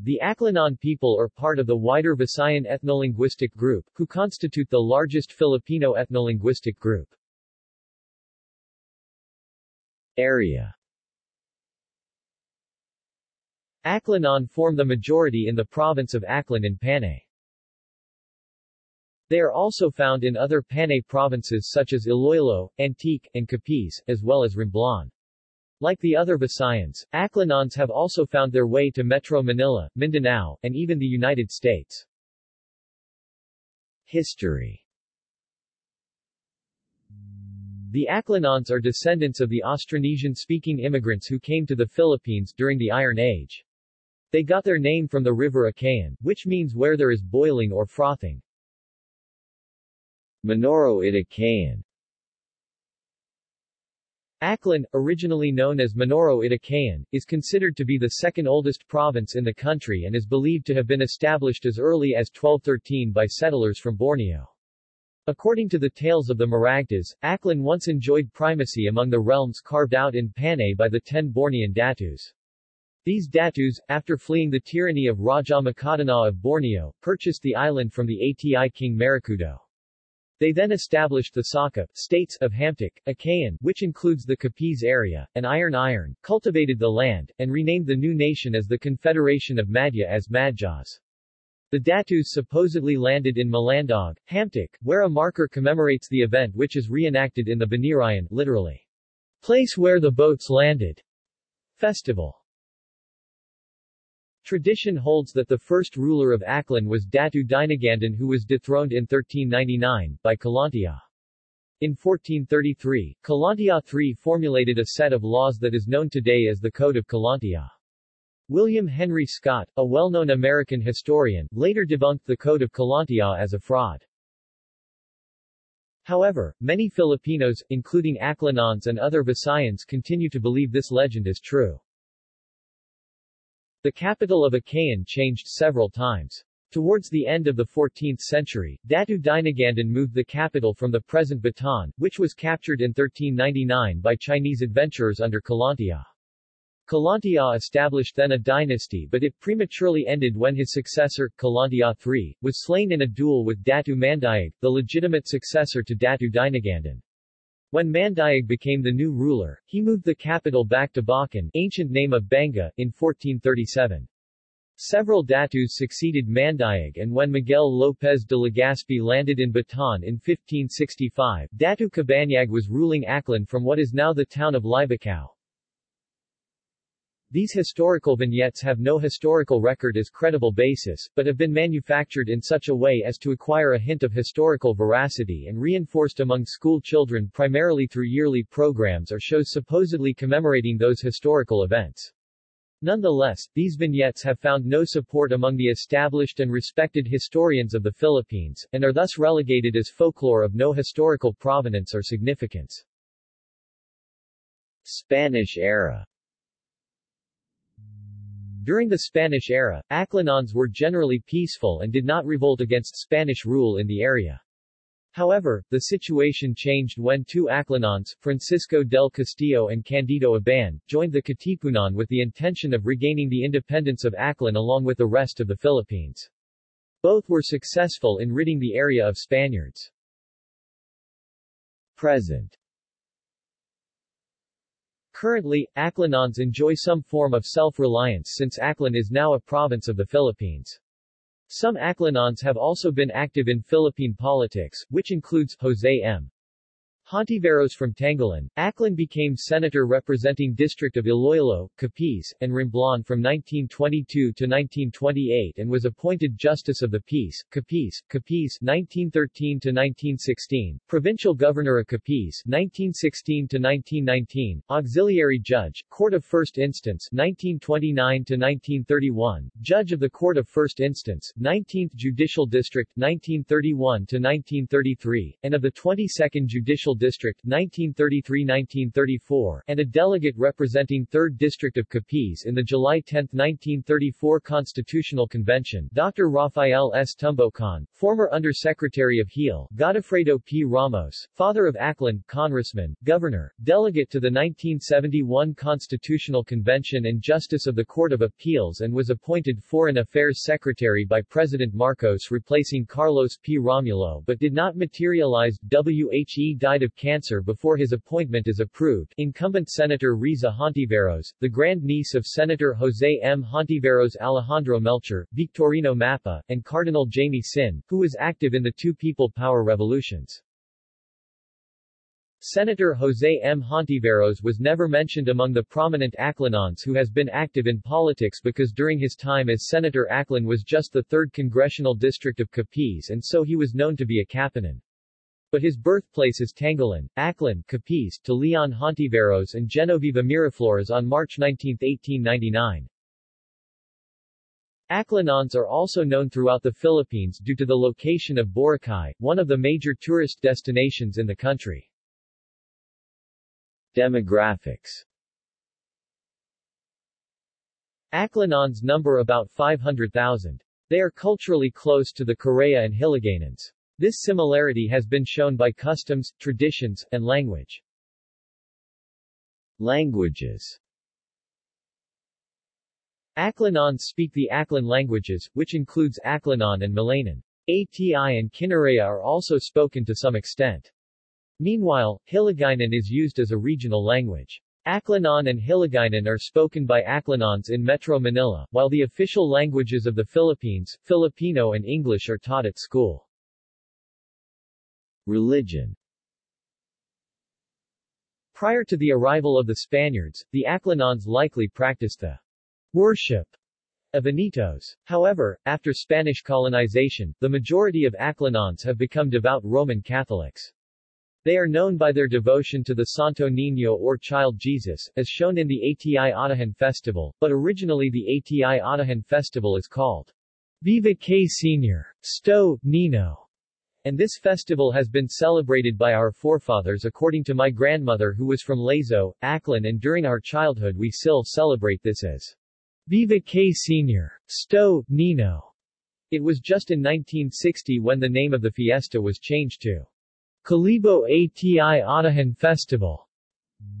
The Aklanon people are part of the wider Visayan ethnolinguistic group, who constitute the largest Filipino ethnolinguistic group. Area Aklanon form the majority in the province of Aklan in Panay. They are also found in other Panay provinces such as Iloilo, Antique, and Capiz, as well as Romblon. Like the other Visayans, Aklanons have also found their way to Metro Manila, Mindanao, and even the United States. History The Aklanons are descendants of the Austronesian-speaking immigrants who came to the Philippines during the Iron Age. They got their name from the river Akayan, which means where there is boiling or frothing. Manoro Itakayan Aklan, originally known as Manoro Itakayan, is considered to be the second oldest province in the country and is believed to have been established as early as 1213 by settlers from Borneo. According to the tales of the Maragtas, Aklan once enjoyed primacy among the realms carved out in Panay by the ten Bornean Datus. These Datus, after fleeing the tyranny of Raja Makadana of Borneo, purchased the island from the Ati king Marikudo. They then established the Saka, states of Hamtic, Akayan, which includes the Capiz area, and Irong-Irong, cultivated the land, and renamed the new nation as the Confederation of Madhya as Madjas. The Datus supposedly landed in Malandog, Hamtic, where a marker commemorates the event which is reenacted in the Binirayan, literally, place where the boats landed. Festival. Tradition holds that the first ruler of Aklan was Datu Dinagandan who was dethroned in 1399, by Kalantiaw. In 1433, Kalantiaw III formulated a set of laws that is known today as the Code of Kalantiaw. William Henry Scott, a well-known American historian, later debunked the Code of Kalantiaw as a fraud. However, many Filipinos, including Aklanons and other Visayans continue to believe this legend is true. The capital of Akayan changed several times. Towards the end of the 14th century, Datu Dinagandan moved the capital from the present Batan, which was captured in 1399 by Chinese adventurers under Kalantiaw. Kalantiaw established then a dynasty but it prematurely ended when his successor, Kalantiaw III, was slain in a duel with Datu Mandayag, the legitimate successor to Datu Dinagandan. When Mandayag became the new ruler, he moved the capital back to Bacan ancient name of Banga, in 1437. Several Datus succeeded Mandayag and when Miguel López de Legazpi landed in Batan in 1565, Datu Cabanyag was ruling Aklan from what is now the town of Libacao. These historical vignettes have no historical record as credible basis, but have been manufactured in such a way as to acquire a hint of historical veracity and reinforced among school children primarily through yearly programs or shows supposedly commemorating those historical events. Nonetheless, these vignettes have found no support among the established and respected historians of the Philippines, and are thus relegated as folklore of no historical provenance or significance. Spanish era during the Spanish era, Aklanons were generally peaceful and did not revolt against Spanish rule in the area. However, the situation changed when two Aklanons, Francisco del Castillo and Candido Aban, joined the Katipunan with the intention of regaining the independence of Aklan along with the rest of the Philippines. Both were successful in ridding the area of Spaniards. Present Currently, Aklanons enjoy some form of self-reliance since Aklan is now a province of the Philippines. Some Aklanons have also been active in Philippine politics, which includes Jose M. Hontiveros from Tangalan, Aklan became senator representing District of Iloilo, Capiz, and Romblon from 1922 to 1928 and was appointed Justice of the Peace, Capiz, Capiz 1913 to 1916, Provincial Governor of Capiz 1916 to 1919, Auxiliary Judge, Court of First Instance 1929 to 1931, Judge of the Court of First Instance, 19th Judicial District 1931 to 1933, and of the 22nd Judicial District 1933-1934 and a delegate representing 3rd District of Capiz in the July 10, 1934 Constitutional Convention Dr. Rafael S. Tumbocan, former Undersecretary of HEAL, Godofredo P. Ramos, father of Aklan, Congressman, Governor, delegate to the 1971 Constitutional Convention and Justice of the Court of Appeals and was appointed Foreign Affairs Secretary by President Marcos replacing Carlos P. Romulo but did not materialize. WHE died of cancer before his appointment is approved. Incumbent Senator Riza Hontiveros, the grandniece of Senator Jose M. Hontiveros Alejandro Melchor, Victorino Mappa, and Cardinal Jaime Sin, who was active in the two people power revolutions. Senator Jose M. Hontiveros was never mentioned among the prominent Aklanons who has been active in politics because during his time as Senator Aklan was just the 3rd Congressional District of Capiz and so he was known to be a Kapanan. But his birthplace is Tangalan, Aklan, Capiz, to Leon Hontiveros and Genoveva Miraflores on March 19, 1899. Aklanons are also known throughout the Philippines due to the location of Boracay, one of the major tourist destinations in the country. Demographics Aklanons number about 500,000. They are culturally close to the Karay-a and Hiligaynons. This similarity has been shown by customs, traditions, and language. Languages Aklanons speak the Aklan languages, which includes Aklanon and Malayanon. ATI and Kinaraya are also spoken to some extent. Meanwhile, Hiligaynon is used as a regional language. Aklanon and Hiligaynon are spoken by Aklanons in Metro Manila, while the official languages of the Philippines, Filipino and English are taught at school. Religion Prior to the arrival of the Spaniards, the Aklanons likely practiced the worship of Anitos. However, after Spanish colonization, the majority of Aklanons have become devout Roman Catholics. They are known by their devotion to the Santo Niño or Child Jesus, as shown in the ATI Atihan Festival, but originally the ATI Atihan Festival is called Viva K Senior, Sto, Nino, and this festival has been celebrated by our forefathers according to my grandmother who was from Lezo, Aklan and during our childhood we still celebrate this as Viva K Senior, Sto, Nino. It was just in 1960 when the name of the fiesta was changed to Kalibo ATI Atihan Festival.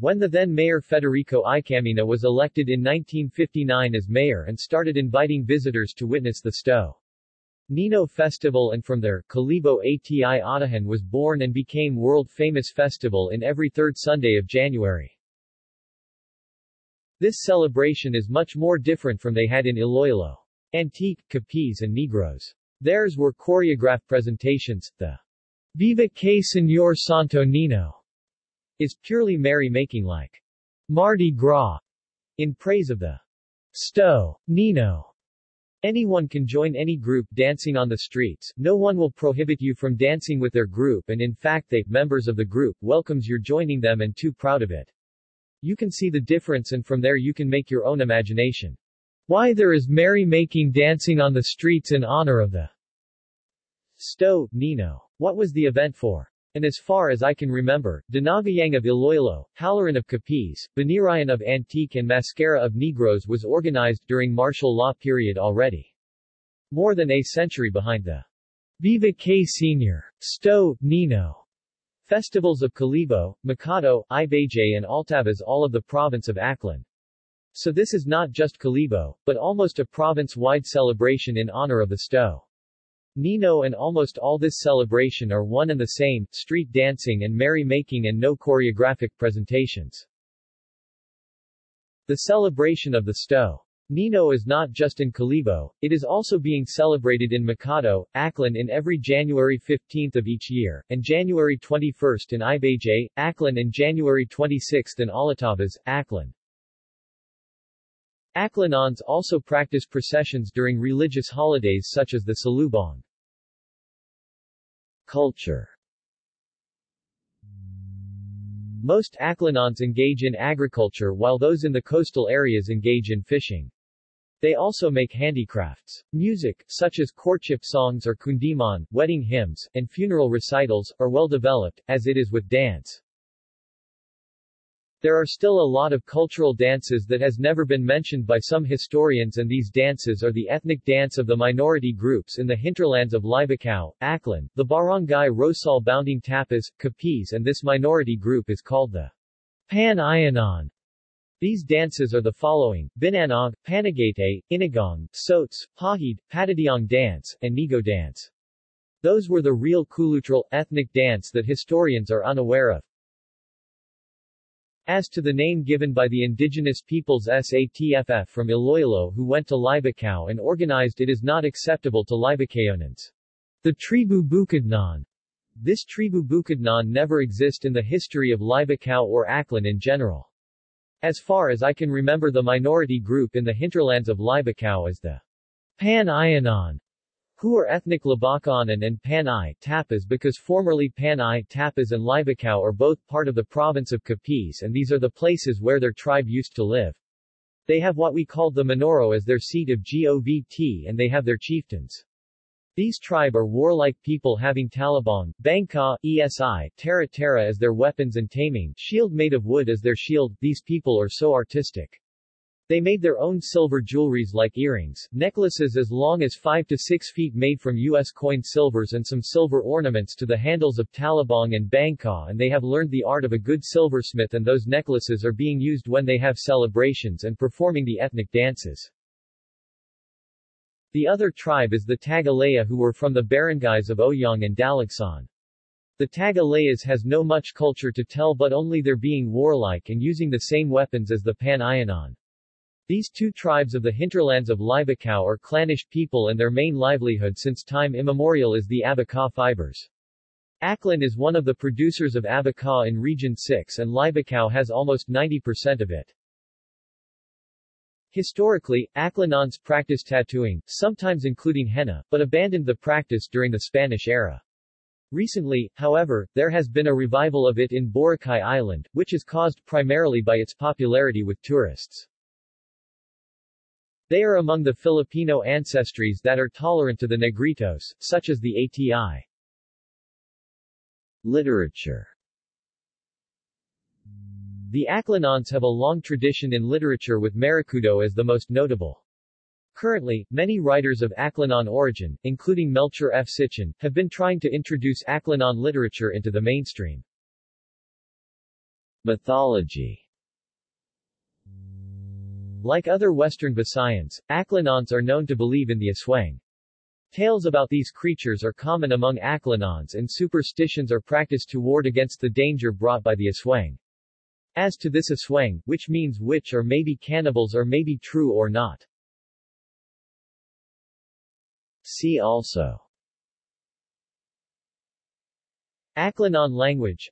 When the then mayor Federico Icamina was elected in 1959 as mayor and started inviting visitors to witness the Sto. Nino Festival and from there, Kalibo ATI Atihan was born and became world-famous festival in every third Sunday of January. This celebration is much more different from they had in Iloilo. Antique, Capiz and Negros. Theirs were choreographed presentations, the Viva que Señor Santo Nino is purely merry-making like Mardi Gras in praise of the Sto. Nino. Anyone can join any group dancing on the streets, no one will prohibit you from dancing with their group and in fact they, members of the group, welcomes your joining them and too proud of it. You can see the difference and from there you can make your own imagination. Why there is merry-making dancing on the streets in honor of the Sto. Nino. What was the event for? And as far as I can remember, Dinagyang of Iloilo, Halaran of Capiz, Binirayan of Antique and Mascara of Negros was organized during martial law period already. More than a century behind the Viva K Senior, Sto, Nino, festivals of Kalibo, Makato, Ibajay and Altavas all of the province of Aklan. So this is not just Kalibo, but almost a province-wide celebration in honor of the Sto. Nino and almost all this celebration are one and the same, street dancing and merry-making and no choreographic presentations. The celebration of the Sto. Nino is not just in Kalibo, it is also being celebrated in Makato, Aklan in every January 15 of each year, and January 21 in Ibajay, Aklan and January 26 in Altavas, Aklan. Aklanons also practice processions during religious holidays such as the Salubong. Culture Most Aklanons engage in agriculture while those in the coastal areas engage in fishing. They also make handicrafts. Music, such as courtship songs or kundiman, wedding hymns, and funeral recitals, are well developed, as it is with dance. There are still a lot of cultural dances that has never been mentioned by some historians and these dances are the ethnic dance of the minority groups in the hinterlands of Libacao, Aklan, the barangay Rosal bounding Tapaz, Capiz and this minority group is called the Pan-Ayanon. These dances are the following, Binanog, Panagate, Inagong, Sots, Pahid, Patadiong dance, and Nigo dance. Those were the real cultural, ethnic dance that historians are unaware of. As to the name given by the indigenous peoples SATFF from Iloilo who went to Libacao and organized it is not acceptable to Libacaonans. The Tribu Bukidnon. This Tribu Bukidnon never exist in the history of Libacao or Aklan in general. As far as I can remember the minority group in the hinterlands of Libacao is the Pan-Ayanon, who are ethnic Labacanan and Panay Tapaz because formerly Panay Tapaz and Libacao are both part of the province of Capiz and these are the places where their tribe used to live. They have what we called the Manoro as their seat of Govt and they have their chieftains. These tribe are warlike people having talabong, bangka, esi, tara tara as their weapons and taming, shield made of wood as their shield. These people are so artistic. They made their own silver jewelries like earrings, necklaces as long as 5 to 6 feet made from U.S. coin silvers and some silver ornaments to the handles of talabong and bangka and they have learned the art of a good silversmith and those necklaces are being used when they have celebrations and performing the ethnic dances. The other tribe is the Tagalaya who were from the barangays of Oyong and Dalagsan. The Tagalayas has no much culture to tell but only their being warlike and using the same weapons as the Pan-Ayanon. These two tribes of the hinterlands of Libacao are clannish people and their main livelihood since time immemorial is the abaca fibers. Aklan is one of the producers of abaca in Region 6 and Libacao has almost 90% of it. Historically, Aklanons practiced tattooing, sometimes including henna, but abandoned the practice during the Spanish era. Recently, however, there has been a revival of it in Boracay Island, which is caused primarily by its popularity with tourists. They are among the Filipino ancestries that are tolerant to the Negritos, such as the ATI. Literature the Aklanons have a long tradition in literature with Maracudo as the most notable. Currently, many writers of Aklanon origin, including Melchor F. Cichon, have been trying to introduce Aklanon literature into the mainstream. Mythology Like other Western Visayans, Aklanons are known to believe in the Aswang. Tales about these creatures are common among Aklanons and superstitions are practiced to ward against the danger brought by the Aswang. As to this aswang, which means witch or maybe cannibals or maybe true or not. See also Aklanon language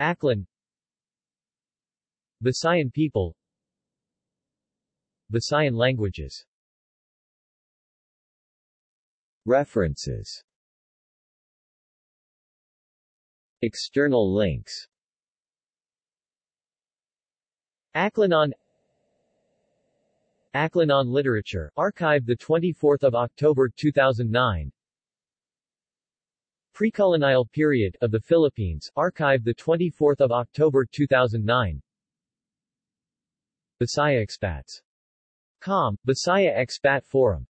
Aklan Visayan people Visayan languages. References. External links. Aklanon. Aklanon Literature, archived 24 October 2009 Precolonial period of the Philippines, archived 24 October 2009 Bisaya Expats. Com, Bisaya Expat Forum